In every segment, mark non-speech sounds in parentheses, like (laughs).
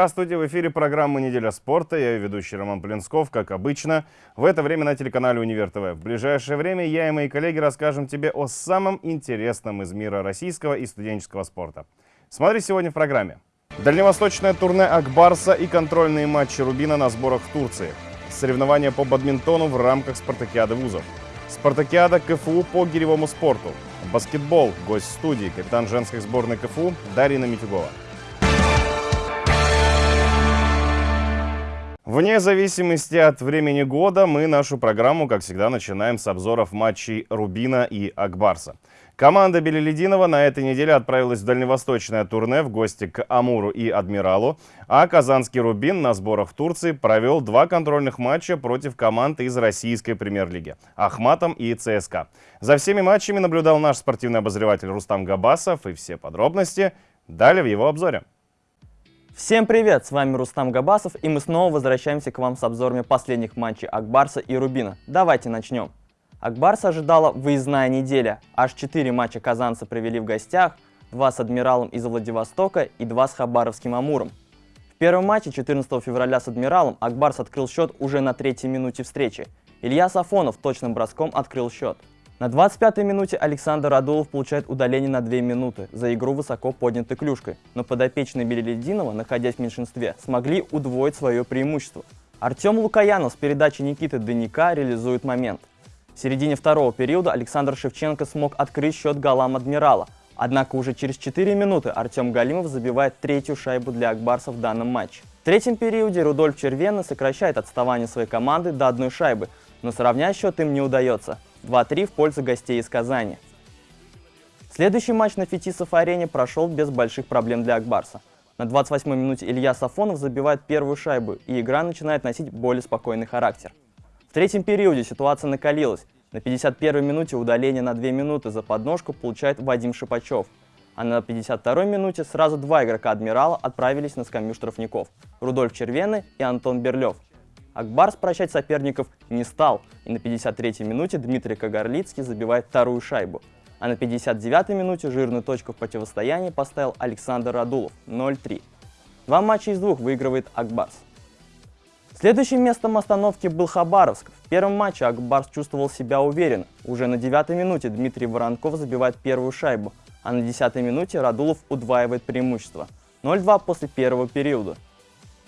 Здравствуйте, в эфире программы «Неделя спорта». Я ведущий Роман Полинсков, как обычно, в это время на телеканале «Универ ТВ». В ближайшее время я и мои коллеги расскажем тебе о самом интересном из мира российского и студенческого спорта. Смотри сегодня в программе. Дальневосточное турне Акбарса и контрольные матчи Рубина на сборах в Турции. Соревнования по бадминтону в рамках спартакиады вузов. Спартакиада КФУ по гиревому спорту. Баскетбол. Гость студии. Капитан женской сборной КФУ Дарина Митюгова. Вне зависимости от времени года мы нашу программу, как всегда, начинаем с обзоров матчей Рубина и Акбарса. Команда Белелединова на этой неделе отправилась в дальневосточное турне в гости к Амуру и Адмиралу, а казанский Рубин на сборах в Турции провел два контрольных матча против команд из российской премьер-лиги – Ахматом и ЦСКА. За всеми матчами наблюдал наш спортивный обозреватель Рустам Габасов, и все подробности далее в его обзоре. Всем привет, с вами Рустам Габасов, и мы снова возвращаемся к вам с обзорами последних матчей Акбарса и Рубина. Давайте начнем. Акбарса ожидала выездная неделя. Аж 4 матча казанцы провели в гостях, 2 с Адмиралом из Владивостока и 2 с Хабаровским Амуром. В первом матче 14 февраля с Адмиралом Акбарс открыл счет уже на третьей минуте встречи. Илья Сафонов точным броском открыл счет. На 25-й минуте Александр Радулов получает удаление на 2 минуты за игру высоко поднятой клюшкой, но подопечные Белелединова, находясь в меньшинстве, смогли удвоить свое преимущество. Артем Лукаянов с передачи Никиты Даника реализует момент. В середине второго периода Александр Шевченко смог открыть счет голам Адмирала, однако уже через 4 минуты Артем Галимов забивает третью шайбу для Акбарса в данном матче. В третьем периоде Рудольф Червена сокращает отставание своей команды до одной шайбы, но сравнять счет им не удается – 2-3 в пользу гостей из Казани. Следующий матч на Фетисов-арене прошел без больших проблем для Акбарса. На 28-й минуте Илья Сафонов забивает первую шайбу, и игра начинает носить более спокойный характер. В третьем периоде ситуация накалилась. На 51-й минуте удаление на 2 минуты за подножку получает Вадим Шипачев. А на 52-й минуте сразу два игрока «Адмирала» отправились на скамью штрафников – Рудольф Червены и Антон Берлев – Акбарс прощать соперников не стал, и на 53-й минуте Дмитрий Кагарлицкий забивает вторую шайбу. А на 59-й минуте жирную точку в противостоянии поставил Александр Радулов 0-3. Два матча из двух выигрывает Акбарс. Следующим местом остановки был Хабаровск. В первом матче Акбарс чувствовал себя уверенно. Уже на 9-й минуте Дмитрий Воронков забивает первую шайбу, а на 10-й минуте Радулов удваивает преимущество. 0-2 после первого периода.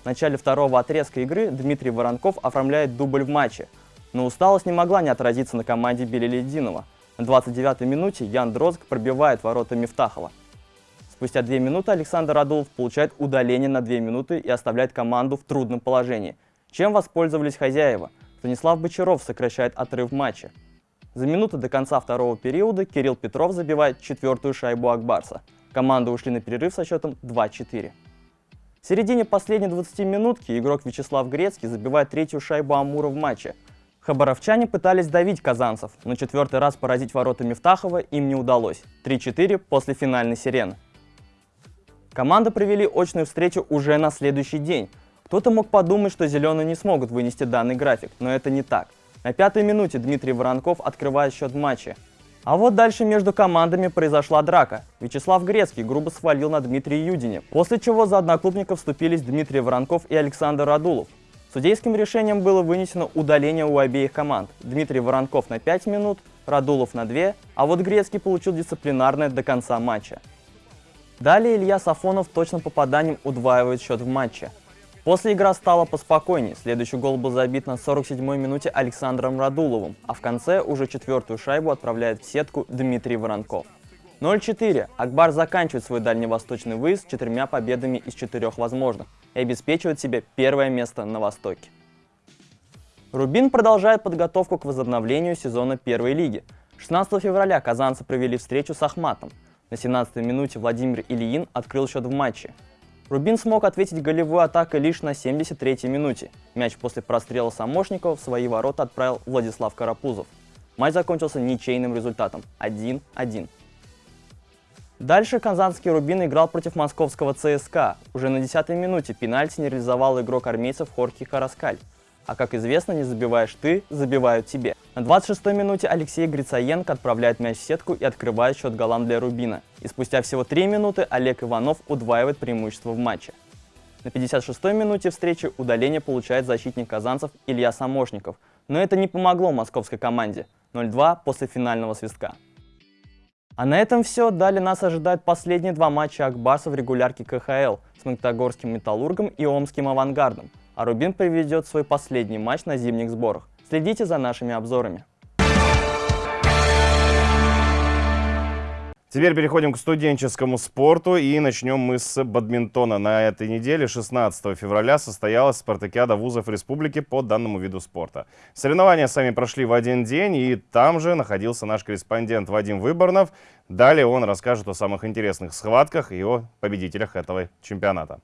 В начале второго отрезка игры Дмитрий Воронков оформляет дубль в матче, но усталость не могла не отразиться на команде Белелединова. На 29-й минуте Ян Дрозг пробивает ворота Мифтахова. Спустя 2 минуты Александр Радулов получает удаление на 2 минуты и оставляет команду в трудном положении. Чем воспользовались хозяева? Станислав Бочаров сокращает отрыв матча. За минуту до конца второго периода Кирилл Петров забивает четвертую шайбу Акбарса. Команды ушли на перерыв со счетом 2-4. В середине последней 20 минутки игрок Вячеслав Грецкий забивает третью шайбу Амура в матче. Хабаровчане пытались давить казанцев, но четвертый раз поразить ворота Мифтахова им не удалось. 3-4 после финальной сирены. Команды провели очную встречу уже на следующий день. Кто-то мог подумать, что зеленые не смогут вынести данный график, но это не так. На пятой минуте Дмитрий Воронков открывает счет матча. А вот дальше между командами произошла драка. Вячеслав Грецкий грубо свалил на Дмитрия Юдине, после чего за одноклубников вступились Дмитрий Воронков и Александр Радулов. Судейским решением было вынесено удаление у обеих команд. Дмитрий Воронков на 5 минут, Радулов на 2, а вот Грецкий получил дисциплинарное до конца матча. Далее Илья Сафонов точным попаданием удваивает счет в матче. После игра стала поспокойнее. Следующий гол был забит на 47-й минуте Александром Радуловым, а в конце уже четвертую шайбу отправляет в сетку Дмитрий Воронков. 0-4. Акбар заканчивает свой дальневосточный выезд четырьмя победами из четырех возможных и обеспечивает себе первое место на Востоке. Рубин продолжает подготовку к возобновлению сезона первой лиги. 16 февраля казанцы провели встречу с Ахматом. На 17-й минуте Владимир Ильин открыл счет в матче. Рубин смог ответить голевой атакой лишь на 73-й минуте. Мяч после прострела Самошникова в свои ворота отправил Владислав Карапузов. Матч закончился ничейным результатом 1-1. Дальше казанский Рубин играл против московского ЦСКА. Уже на 10-й минуте пенальти не реализовал игрок армейцев Хорхи Хараскаль. А как известно, не забиваешь ты, забивают тебе. На 26-й минуте Алексей Грицаенко отправляет мяч в сетку и открывает счет голам для Рубина. И спустя всего 3 минуты Олег Иванов удваивает преимущество в матче. На 56-й минуте встречи удаление получает защитник казанцев Илья Самошников. Но это не помогло московской команде. 0-2 после финального свистка. А на этом все. Далее нас ожидают последние два матча Акбарса в регулярке КХЛ с Магнитогорским Металлургом и Омским Авангардом. А Рубин проведет свой последний матч на зимних сборах. Следите за нашими обзорами. Теперь переходим к студенческому спорту и начнем мы с бадминтона. На этой неделе, 16 февраля, состоялась спартакиада вузов республики по данному виду спорта. Соревнования сами прошли в один день, и там же находился наш корреспондент Вадим Выборнов. Далее он расскажет о самых интересных схватках и о победителях этого чемпионата.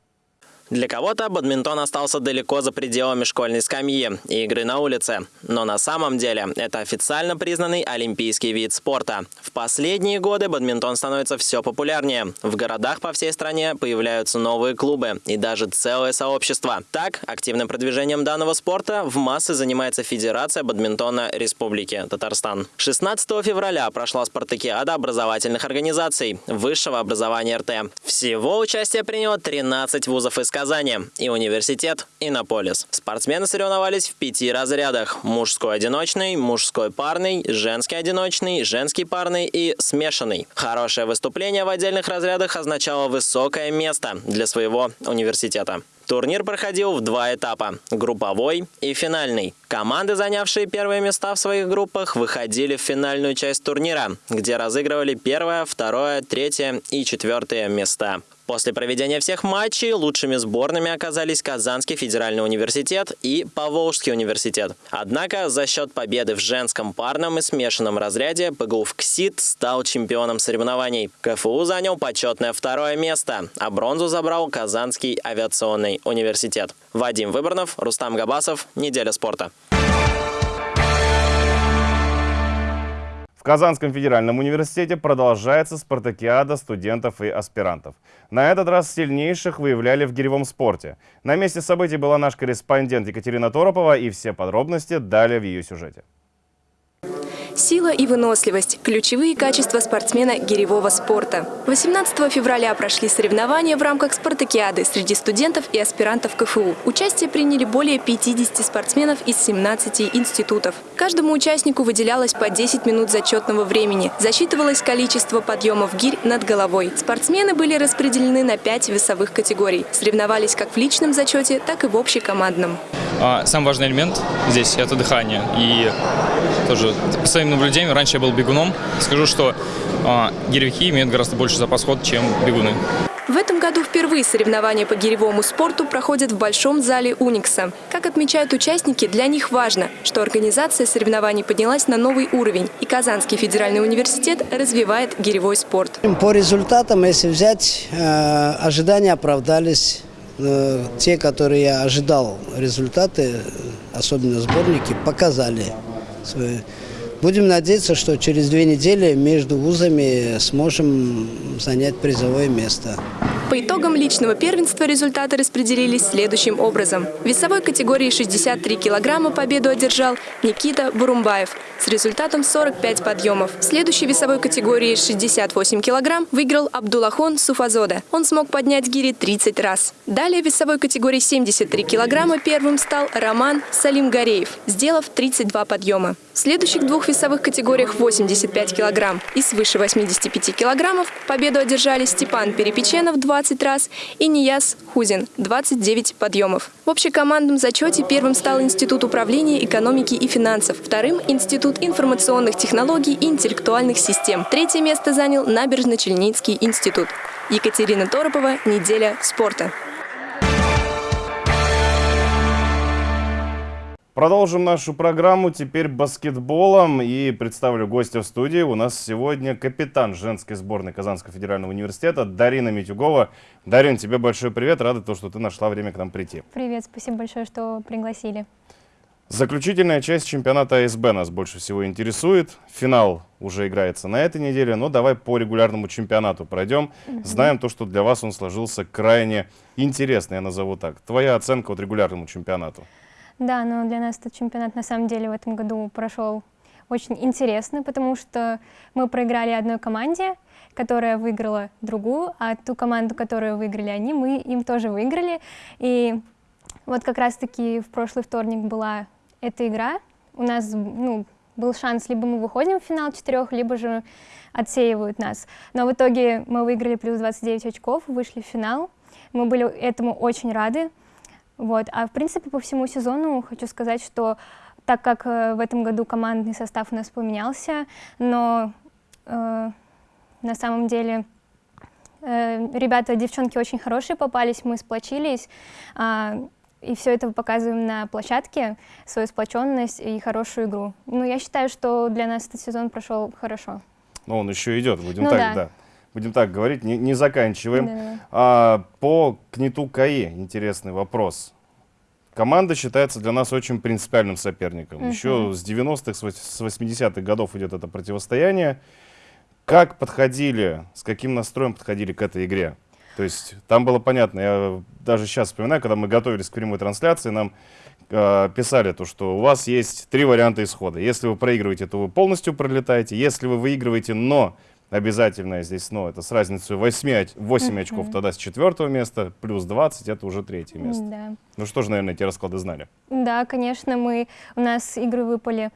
Для кого-то бадминтон остался далеко за пределами школьной скамьи и игры на улице. Но на самом деле это официально признанный олимпийский вид спорта. В последние годы бадминтон становится все популярнее. В городах по всей стране появляются новые клубы и даже целое сообщество. Так, активным продвижением данного спорта в массы занимается Федерация бадминтона Республики Татарстан. 16 февраля прошла спартакиада образовательных организаций высшего образования РТ. Всего участие приняло 13 вузов из Казани и университет Иннополис. Спортсмены соревновались в пяти разрядах. Мужской одиночный, мужской парный, женский одиночный, женский парный и смешанный. Хорошее выступление в отдельных разрядах означало высокое место для своего университета. Турнир проходил в два этапа – групповой и финальный. Команды, занявшие первые места в своих группах, выходили в финальную часть турнира, где разыгрывали первое, второе, третье и четвертое места. После проведения всех матчей лучшими сборными оказались Казанский федеральный университет и Поволжский университет. Однако за счет победы в женском парном и смешанном разряде ПГУ КСИТ стал чемпионом соревнований. КФУ занял почетное второе место, а бронзу забрал Казанский авиационный университет. Вадим Выборнов, Рустам Габасов. Неделя спорта. Казанском федеральном университете продолжается спартакиада студентов и аспирантов. На этот раз сильнейших выявляли в гиревом спорте. На месте событий была наш корреспондент Екатерина Торопова и все подробности далее в ее сюжете. Сила и выносливость – ключевые качества спортсмена гиревого спорта. 18 февраля прошли соревнования в рамках спартакиады среди студентов и аспирантов КФУ. Участие приняли более 50 спортсменов из 17 институтов. Каждому участнику выделялось по 10 минут зачетного времени. Засчитывалось количество подъемов гирь над головой. Спортсмены были распределены на 5 весовых категорий. Соревновались как в личном зачете, так и в общекомандном. А, самый важный элемент здесь – это дыхание. И тоже по своим наблюдениям, раньше я был бегуном, скажу, что э, гиревики имеют гораздо больше запас хода, чем бегуны. В этом году впервые соревнования по гиревому спорту проходят в Большом зале Уникса. Как отмечают участники, для них важно, что организация соревнований поднялась на новый уровень, и Казанский федеральный университет развивает гиревой спорт. По результатам, если взять, э, ожидания оправдались. Э, те, которые я ожидал, результаты, особенно сборники, показали. Будем надеяться, что через две недели между вузами сможем занять призовое место. По итогам личного первенства результаты распределились следующим образом. В весовой категории 63 килограмма победу одержал Никита Бурумбаев с результатом 45 подъемов. В следующей весовой категории 68 килограмм выиграл Абдулахон Суфазода. Он смог поднять гири 30 раз. Далее в весовой категории 73 килограмма первым стал Роман Салимгареев, сделав 32 подъема. В следующих двух весовых категориях 85 килограмм и свыше 85 килограммов победу одержали Степан Перепеченов 20 раз и Нияс Хузин 29 подъемов. В общекомандном зачете первым стал Институт управления экономики и финансов, вторым – Институт информационных технологий и интеллектуальных систем. Третье место занял Набережно-Челницкий институт. Екатерина Торопова, «Неделя спорта». Продолжим нашу программу теперь баскетболом и представлю гостя в студии. У нас сегодня капитан женской сборной Казанского федерального университета Дарина Митюгова. Дарин, тебе большой привет, рада то, что ты нашла время к нам прийти. Привет, спасибо большое, что пригласили. Заключительная часть чемпионата АСБ нас больше всего интересует. Финал уже играется на этой неделе, но давай по регулярному чемпионату пройдем. Знаем то, что для вас он сложился крайне интересный, я назову так. Твоя оценка от регулярному чемпионату? Да, но для нас этот чемпионат на самом деле в этом году прошел очень интересно, потому что мы проиграли одной команде, которая выиграла другую, а ту команду, которую выиграли они, мы им тоже выиграли. И вот как раз-таки в прошлый вторник была эта игра. У нас ну, был шанс, либо мы выходим в финал четырех, либо же отсеивают нас. Но в итоге мы выиграли плюс 29 очков, вышли в финал. Мы были этому очень рады. Вот. А в принципе по всему сезону хочу сказать, что так как э, в этом году командный состав у нас поменялся, но э, на самом деле э, ребята, девчонки очень хорошие попались, мы сплочились, э, и все это показываем на площадке, свою сплоченность и хорошую игру. Ну, я считаю, что для нас этот сезон прошел хорошо. Но он еще идет, будем Ну так, да. да. Будем так говорить, не, не заканчиваем. Да-да-да. А, по Книту КАИ интересный вопрос. Команда считается для нас очень принципиальным соперником. Еще с 90-х, с вось- с 80-х годов идет это противостояние. Как подходили, с каким настроем подходили к этой игре? То есть там было понятно, я даже сейчас вспоминаю, когда мы готовились к прямой трансляции, нам э, писали то, что у вас есть три варианта исхода. Если вы проигрываете, то вы полностью пролетаете. Если вы выигрываете, но обязательно здесь но, это с разницей 8, оч- 8 очков, тогда с четвертого места, плюс 20, это уже третье место. Да. Ну что же, наверное, эти расклады знали. Да, конечно, мы, у нас игры выпали,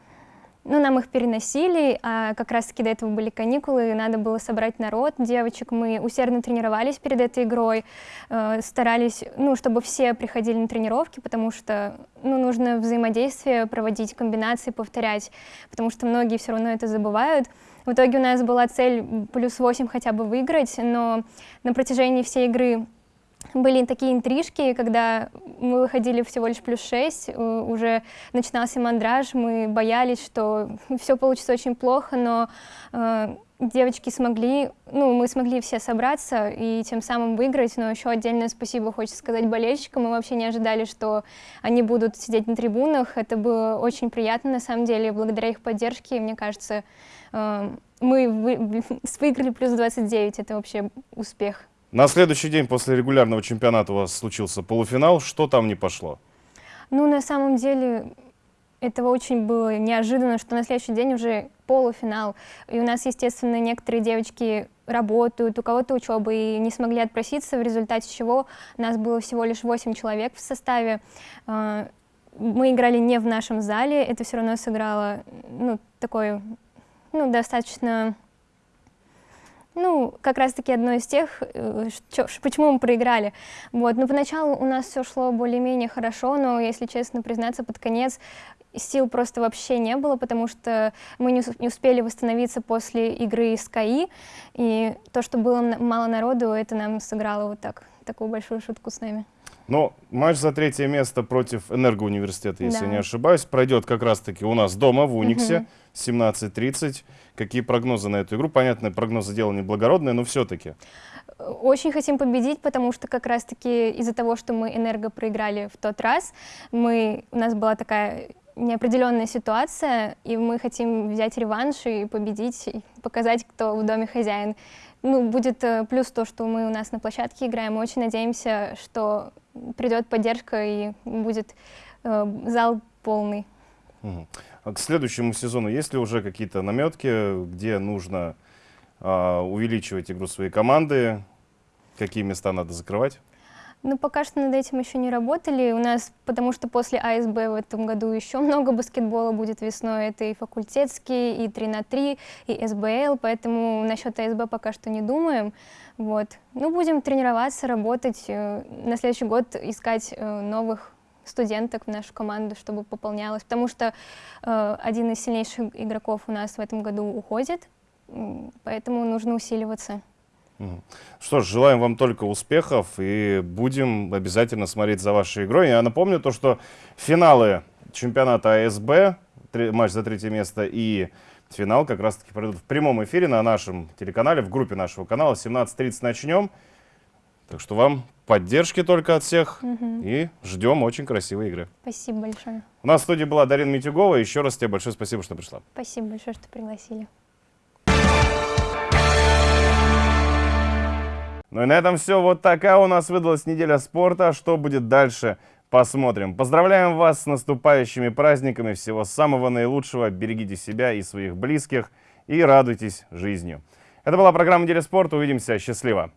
ну, нам их переносили, а как раз-таки до этого были каникулы, и надо было собрать народ, девочек. Мы усердно тренировались перед этой игрой, э, старались, ну, чтобы все приходили на тренировки, потому что, ну, нужно взаимодействие проводить, комбинации повторять, потому что многие все равно это забывают. В итоге у нас была цель плюс 8 хотя бы выиграть, но на протяжении всей игры были такие интрижки, когда мы выходили всего лишь плюс 6, уже начинался мандраж, мы боялись, что все получится очень плохо, но э, девочки смогли, ну, мы смогли все собраться и тем самым выиграть, но еще отдельное спасибо хочется сказать болельщикам, мы вообще не ожидали, что они будут сидеть на трибунах, это было очень приятно на самом деле, благодаря их поддержке, мне кажется, э, мы вы- (laughs) выиграли плюс 29, это вообще успех. На следующий день после регулярного чемпионата у вас случился полуфинал. Что там не пошло? Ну, на самом деле, это очень было неожиданно, что на следующий день уже полуфинал. И у нас, естественно, некоторые девочки работают, у кого-то учеба, и не смогли отпроситься, в результате чего нас было всего лишь 8 человек в составе. А, Мы играли не в нашем зале, это все равно сыграло, ну, такой, ну, достаточно ну, как раз-таки одно из тех, э, чё- почему мы проиграли. Вот. Но поначалу у нас все шло более-менее хорошо, но, если честно признаться, под конец сил просто вообще не было, потому что мы не, не успели восстановиться после игры с КАИ, и то, что было мало народу, это нам сыграло вот так, такую большую шутку с нами. Но матч за третье место против Энергоуниверситета, если Да. не ошибаюсь, пройдет как раз-таки у нас дома в Униксе 17.30. Какие прогнозы на эту игру? Понятно, прогнозы дело неблагородное, но все-таки. Очень хотим победить, потому что как раз-таки из-за того, что мы энерго проиграли в тот раз, мы, у нас была такая неопределенная ситуация, и мы хотим взять реванш и победить, и показать, кто в доме хозяин. Ну, будет э, плюс то, что мы у нас на площадке играем. Мы очень надеемся, что придет поддержка и будет э, зал полный. Мгм. А к следующему сезону есть ли уже какие-то наметки, где нужно а, увеличивать игру своей команды? Какие места надо закрывать? Ну, пока что над этим еще не работали. У нас, потому что после АСБ в этом году еще много баскетбола будет весной. Это и факультетский, и 3 на 3, и СБЛ, поэтому насчет АСБ пока что не думаем. Вот. Ну, будем тренироваться, работать. э, На следующий год искать э, новых студенток в нашу команду, чтобы пополнялось. Потому что э, один из сильнейших игроков у нас в этом году уходит, поэтому нужно усиливаться. Что ж, желаем вам только успехов и будем обязательно смотреть за вашей игрой. Я напомню то, что финалы чемпионата АСБ, матч за третье место и финал как раз-таки пройдут в прямом эфире на нашем телеканале, в группе нашего канала. В 17.30 начнем. Так что вам поддержки только от всех и ждем очень красивой игры. Спасибо большое. У нас в студии была Дарина Митюгова. Еще раз тебе большое спасибо, что пришла. Спасибо большое, что пригласили. Ну и на этом все. Вот такая у нас выдалась неделя спорта. Что будет дальше? Посмотрим. Поздравляем вас с наступающими праздниками. Всего самого наилучшего. Берегите себя и своих близких. И радуйтесь жизнью. Это была программа «Неделя спорта». Увидимся. Счастливо.